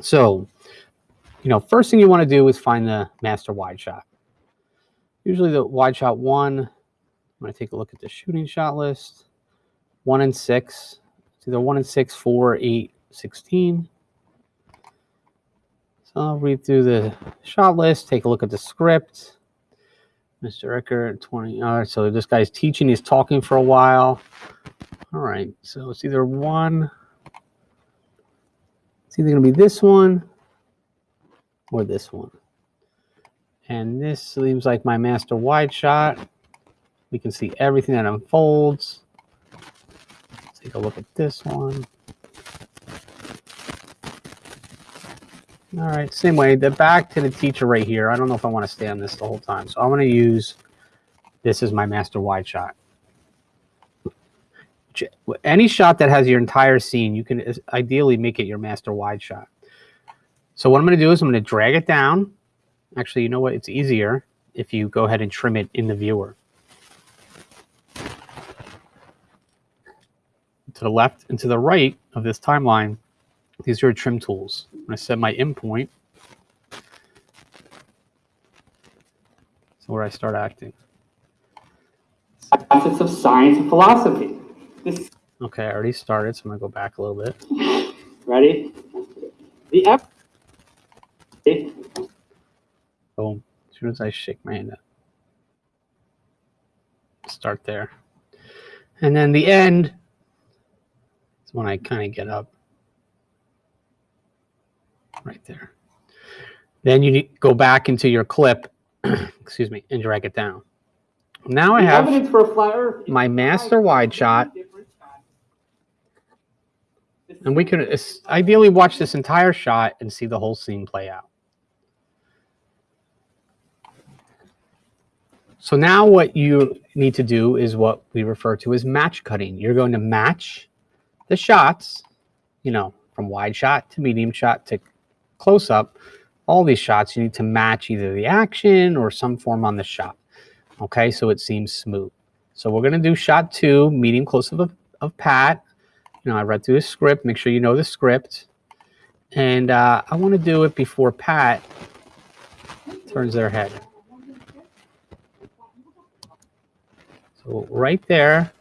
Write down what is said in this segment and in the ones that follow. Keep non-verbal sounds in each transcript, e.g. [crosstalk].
So, you know, first thing you want to do is find the master wide shot. Usually the wide shot one, I'm going to take a look at the shooting shot list. One and six. It's either one and six, four, eight, 16. So I'll read through the shot list, take a look at the script. Mr. Eckert, 20. All right, so this guy's teaching, he's talking for a while. All right, so it's either one, it's either going to be this one or this one. And this seems like my master wide shot. We can see everything that unfolds. Let's take a look at this one. All right, same way, the back to the teacher right here. I don't know if I want to stay on this the whole time. So I'm going to use this as my master wide shot. Any shot that has your entire scene, you can ideally make it your master wide shot. So what I'm going to do is I'm going to drag it down. Actually, you know what? It's easier if you go ahead and trim it in the viewer. To the left and to the right of this timeline, these are your trim tools. I'm going to set my in point. So where I start acting. Facets of science and philosophy. Okay, I already started, so I'm gonna go back a little bit. [laughs] Ready? The F. Boom. As soon as I shake my hand up. Start there. And then the end is when I kind of get up right there. Then you need, go back into your clip, [clears throat] excuse me, and drag it down. Now I have my master wide shot. And we could ideally watch this entire shot and see the whole scene play out. So now what you need to do is what we refer to as match cutting. You're going to match the shots, you know, from wide shot to medium shot to close up, all these shots, you need to match either the action or some form on the shot. Okay, so it seems smooth. So we're going to do shot two, medium close up of, of Pat. You know, I read through the script. Make sure you know the script. And uh, I want to do it before Pat turns their head. So right there,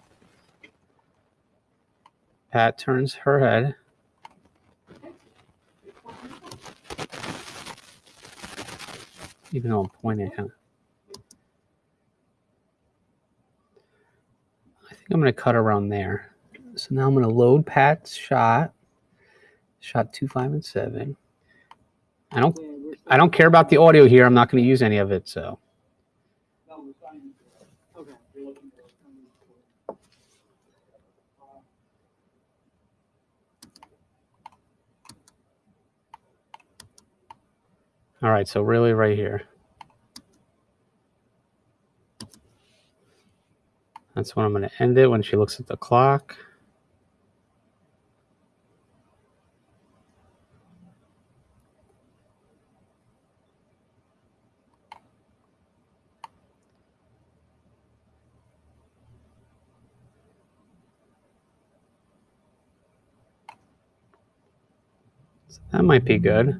Pat turns her head. even though I'm pointing kind of. I think I'm going to cut around there. Now I'm going to load Pat's shot, shot two, five, and seven. I don't, I don't care about the audio here. I'm not going to use any of it. So. All right, so really right here. That's when I'm going to end it when she looks at the clock. So that might be good.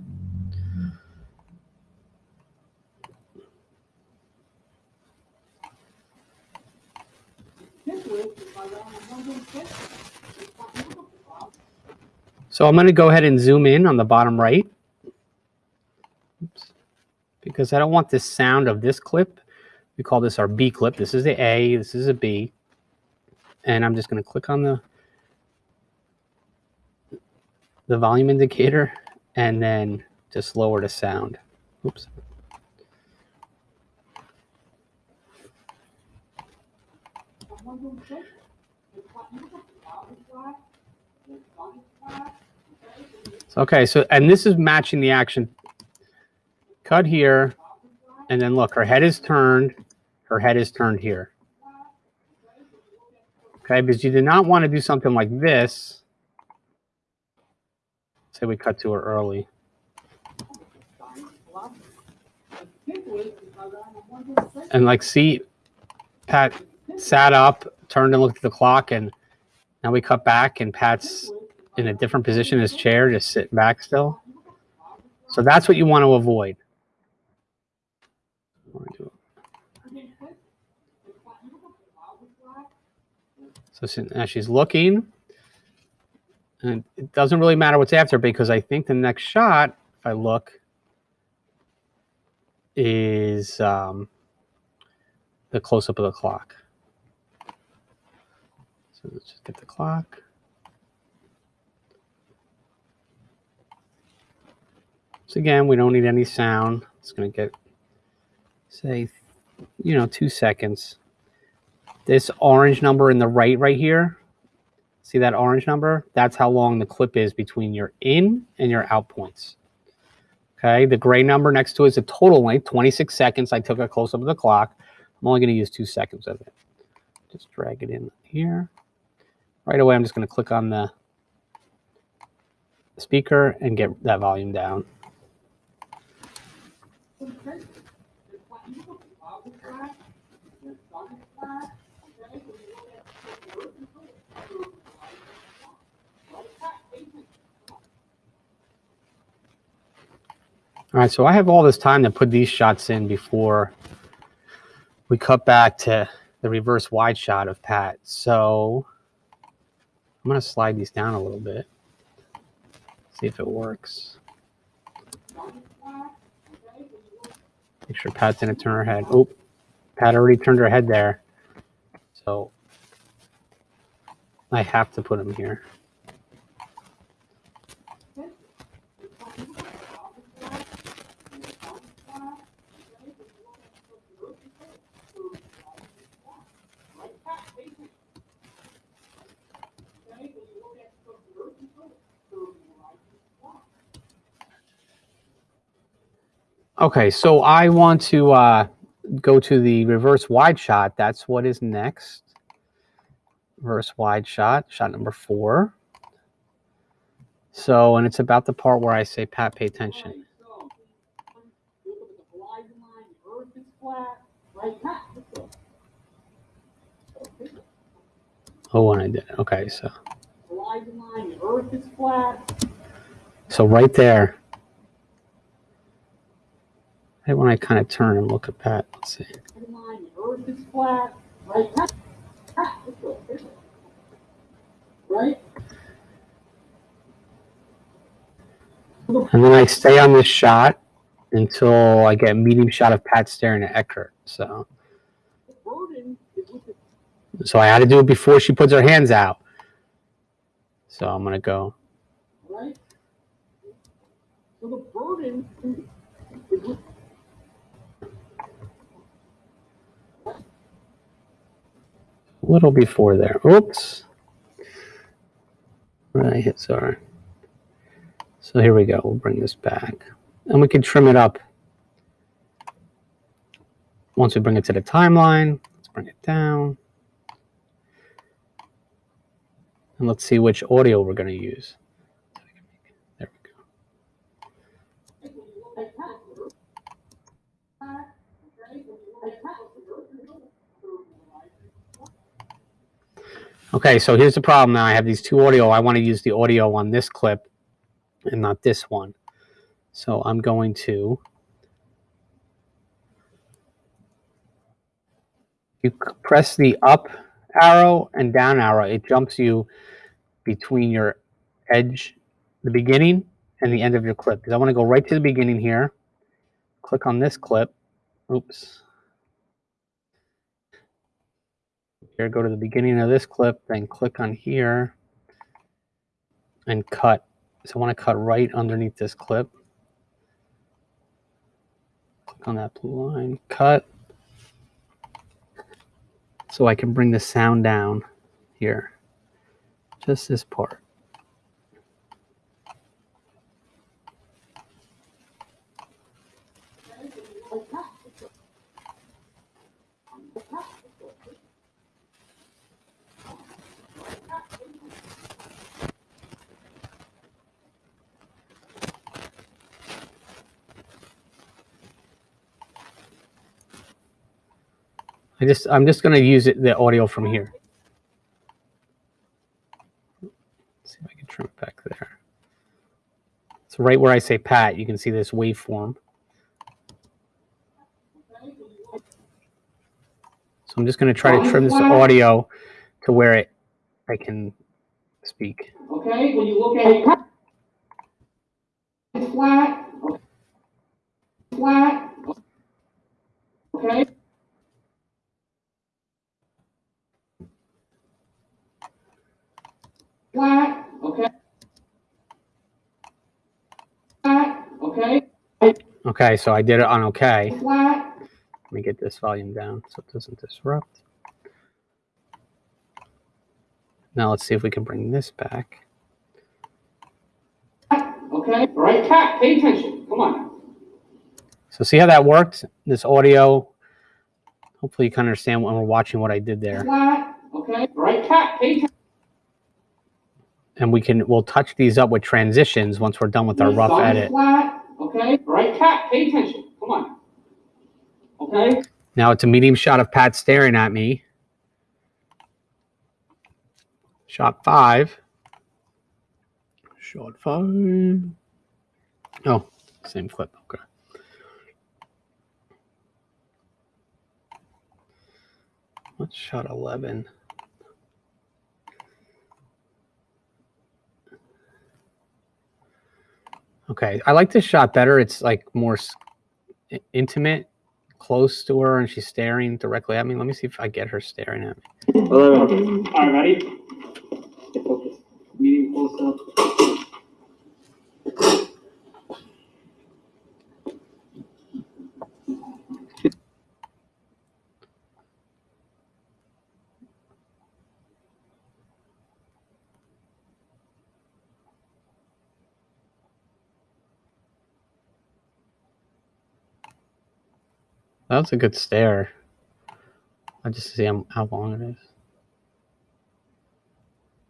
So I'm going to go ahead and zoom in on the bottom right. Oops. Because I don't want this sound of this clip. We call this our B clip. This is the A, this is a B. And I'm just going to click on the the volume indicator and then just lower the sound. Oops. Okay, so, and this is matching the action. Cut here, and then look, her head is turned, her head is turned here. Okay, because you do not want to do something like this. Say we cut to her early. And like, see, Pat sat up, turned and looked at the clock, and now we cut back, and Pat's in a different position in his chair, just sitting back still. So that's what you want to avoid. So now she's looking, and it doesn't really matter what's after because I think the next shot, if I look, is um, the close up of the clock. So let's just get the clock. So again, we don't need any sound. It's going to get, say, you know, two seconds. This orange number in the right, right here, see that orange number? That's how long the clip is between your in and your out points. Okay, the gray number next to it is the total length, 26 seconds. I took a close up of the clock. I'm only going to use two seconds of it. Just drag it in here. Right away, I'm just going to click on the speaker and get that volume down. All right, so I have all this time to put these shots in before we cut back to the reverse wide shot of Pat. So I'm going to slide these down a little bit, see if it works. Make sure Pat's didn't turn her head. Oh, Pat already turned her head there. So I have to put him here. Okay, so I want to uh, go to the reverse wide shot. That's what is next. Reverse wide shot, shot number four. So, and it's about the part where I say, Pat, pay attention. Oh, and I did. Okay, so line, earth is flat. so right there. Right when I kind of turn and look at Pat, let's see. And then I stay on this shot until I get a medium shot of Pat staring at Eckert. So, so I had to do it before she puts her hands out. So I'm gonna go. right? So the burden is with a little before there. Oops. Right, hit sorry. So here we go. We'll bring this back. And we can trim it up. Once we bring it to the timeline, let's bring it down. And let's see which audio we're going to use. Okay, so here's the problem now. I have these two audio. I want to use the audio on this clip and not this one. So I'm going to. You press the up arrow and down arrow. It jumps you between your edge, the beginning and the end of your clip. Because I want to go right to the beginning here. Click on this clip. Oops. Here, go to the beginning of this clip, then click on here and cut. So I want to cut right underneath this clip. Click on that blue line, cut. So I can bring the sound down here. Just this part. I just I'm just gonna use it the audio from here. Let's see if I can trim it back there. So right where I say pat, you can see this waveform. So I'm just going to try to trim this audio to where it I can speak. Okay, when you look at it, flat, okay? Flat, okay? Flat, okay? Okay, so I did it on okay. Let me get this volume down so it doesn't disrupt. Now let's see if we can bring this back. okay? All right, Pat, pay attention, come on. So see how that worked? This audio. Hopefully you can understand when we're watching what I did there. Okay? All right, Pat, pay attention. And we can we'll touch these up with transitions once we're done with our rough edit. Okay? Right, Pat, pay attention, come on. Okay? Now it's a medium shot of Pat staring at me. Shot five. Shot five. Oh, same clip. Okay. What's shot 11? Okay, I like this shot better. It's like more intimate, close to her, and she's staring directly at me. Let me see if I get her staring at me. All right, ready? Stay focused. Medium close up. That was a good stare. I just see how, how long it is.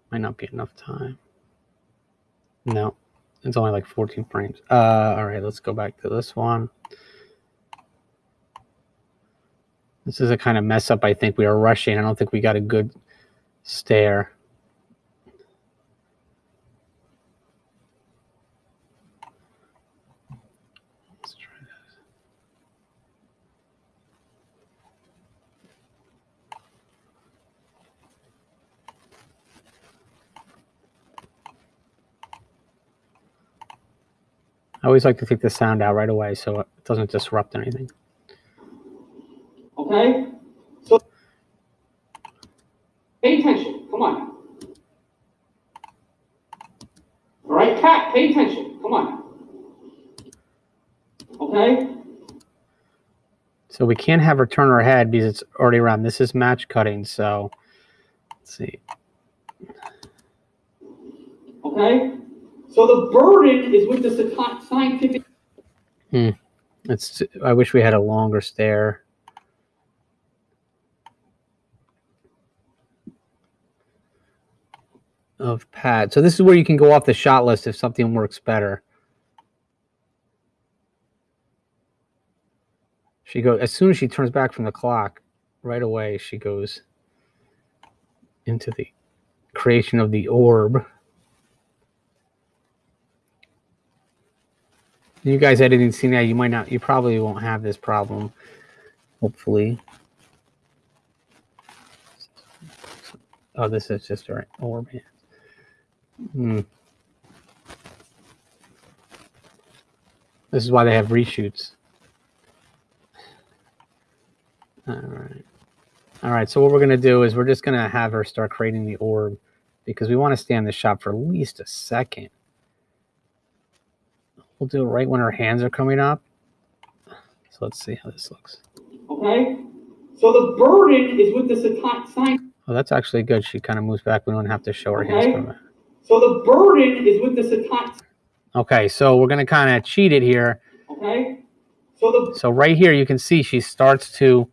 Might not be enough time. No, it's only like 14 frames. Uh, all right, let's go back to this one. This is a kind of mess up. I think we are rushing. I don't think we got a good stare. I always like to take the sound out right away so it doesn't disrupt anything. Okay? So, pay attention, come on. All right, Pat, pay attention, come on. Okay? So we can't have her turn her head because it's already around. This is match cutting, so let's see. Okay? So the burden is with the sci- scientific. Hmm. It's I wish we had a longer stare. Of Pat. So this is where you can go off the shot list if something works better. She goes as soon as she turns back from the clock, right away she goes into the creation of the orb. You guys editing that, you might not you probably won't have this problem. Hopefully. Oh, this is just an orb. Hmm. This is why they have reshoots. All right. All right. So what we're going to do is we're just going to have her start creating the orb because we want to stay on the shop for at least a second. We'll do it right when her hands are coming up. So let's see how this looks. Okay? So the burden is with the science. Oh, that's actually good. She kind of moves back. We don't have to show her hands Okay. coming. So the burden is with the sci- Okay, so we're going to kind of cheat it here. Okay? So the So right here, you can see she starts to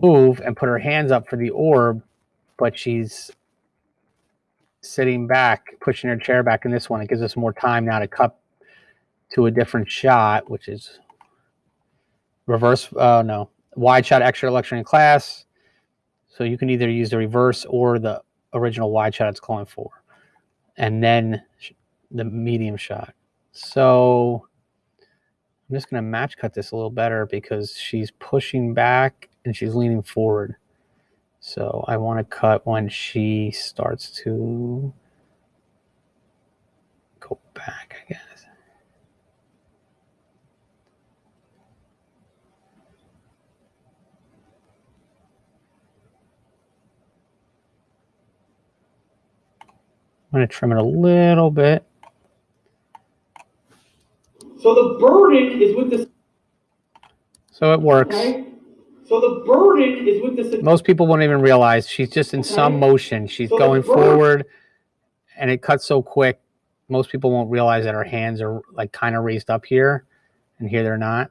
move and put her hands up for the orb, but she's sitting back, pushing her chair back in this one. It gives us more time now to cut to a different shot, which is reverse, uh, no, wide shot extra lecture in class. So you can either use the reverse or the original wide shot it's calling for. And then the medium shot. So I'm just going to match cut this a little better because she's pushing back and she's leaning forward. So I want to cut when she starts to go back, I guess. I'm going to trim it a little bit. So the burden is with the, So it works. okay? So the burden is with the, Most people won't even realize she's just in some motion. She's So going forward and it cuts so quick. Most people won't realize that her hands are like kind of raised up here and here they're not.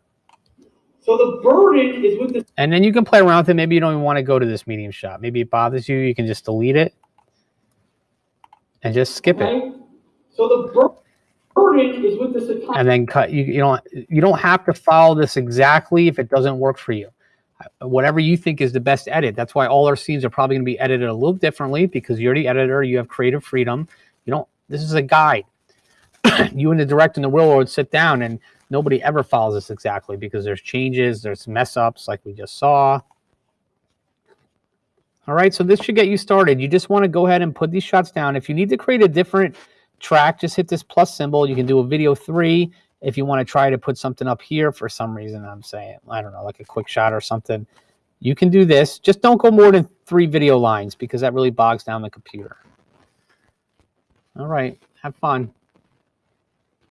so the burden is with the, And then you can play around with it. Maybe you don't even want to go to this medium shot. Maybe it bothers you. You can just delete it and just skip it. So the burden is with Sakai. and then cut you, you don't you don't have to follow this exactly if it doesn't work for you. Whatever you think is the best edit. That's why all our scenes are probably going to be edited a little differently because you're the editor you have creative freedom. You don't this is a guide. [clears throat] You and the director and the real world sit down and nobody ever follows this exactly because there's changes there's mess ups like we just saw all right so this should get you started you just want to go ahead and put these shots down if you need to create a different track, just hit this plus symbol. You can do a video three if you want to try to put something up here for some reason. I'm saying, I don't know, like a quick shot or something. You can do this. Just don't go more than three video lines because that really bogs down the computer. All right. Have fun.